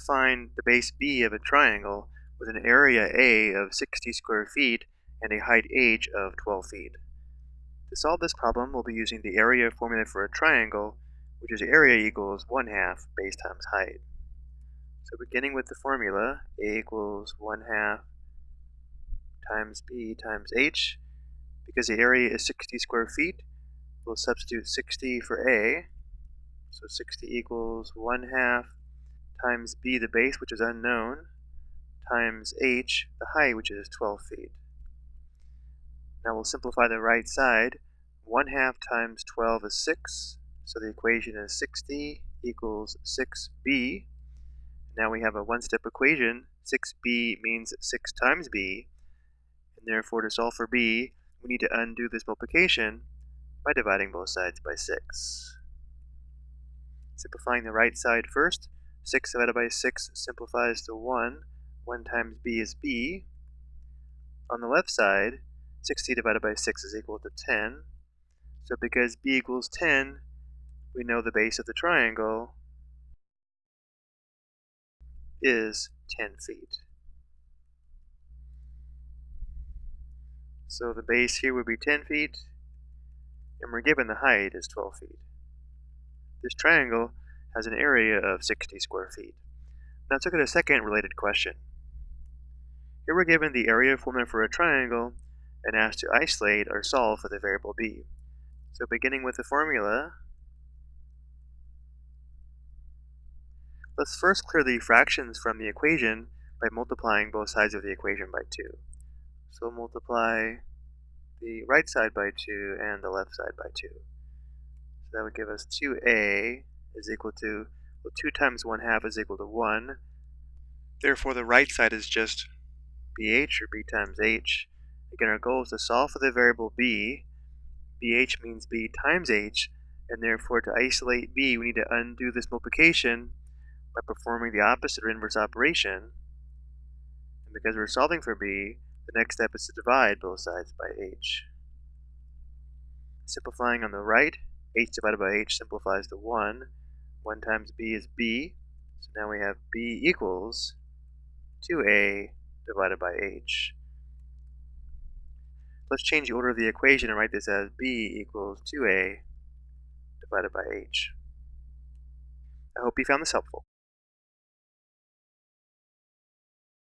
find the base b of a triangle with an area A of 60 square feet and a height h of 12 feet. To solve this problem, we'll be using the area formula for a triangle, which is area equals 1 half base times height. So beginning with the formula, A equals 1 half times B times H. Because the area is 60 square feet, we'll substitute 60 for A. So 60 equals 1 half times B, the base, which is unknown, times h, the height, which is 12 feet. Now we'll simplify the right side. 1 half times 12 is 6, so the equation is 60 equals 6b. Now we have a one-step equation. 6b means 6 times b, and therefore to solve for b, we need to undo this multiplication by dividing both sides by 6. Simplifying the right side first, 6 divided by 6 simplifies to 1, 1 times b is b. On the left side, 60 divided by 6 is equal to 10. So because b equals 10, we know the base of the triangle is 10 feet. So the base here would be 10 feet, and we're given the height is 12 feet. This triangle has an area of 60 square feet. Now let's look at a second related question. Here we're given the area formula for a triangle and asked to isolate or solve for the variable b. So beginning with the formula, let's first clear the fractions from the equation by multiplying both sides of the equation by 2. So multiply the right side by 2 and the left side by 2. So that would give us 2a is equal to, well 2 times 1 half is equal to 1. Therefore the right side is just bh or b times h. Again, our goal is to solve for the variable b. bh means b times h, and therefore to isolate b, we need to undo this multiplication by performing the opposite or inverse operation. And because we're solving for b, the next step is to divide both sides by h. Simplifying on the right, h divided by h simplifies to 1. 1 times b is b, so now we have b equals 2a divided by h. Let's change the order of the equation and write this as b equals 2a divided by h. I hope you found this helpful.